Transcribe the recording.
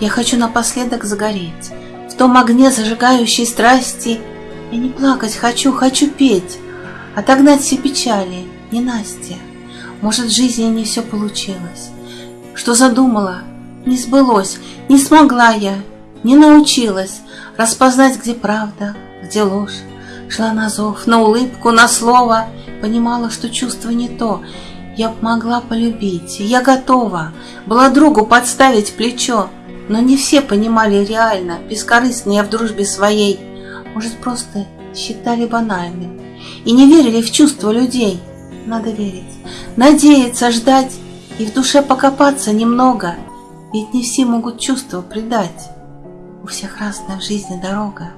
Я хочу напоследок загореть В том огне зажигающей страсти. Я не плакать хочу, хочу петь, Отогнать все печали, не Настя. Может, в жизни не все получилось. Что задумала, не сбылось, не смогла я, не научилась Распознать, где правда, где ложь. Шла на зов, на улыбку, на слово, Понимала, что чувство не то, Я могла полюбить, я готова Была другу подставить плечо, Но не все понимали реально, Бескорыстно я в дружбе своей, Может, просто считали банальным И не верили в чувства людей. Надо верить, надеяться, ждать И в душе покопаться немного, Ведь не все могут чувства предать. У всех разная в жизни дорога.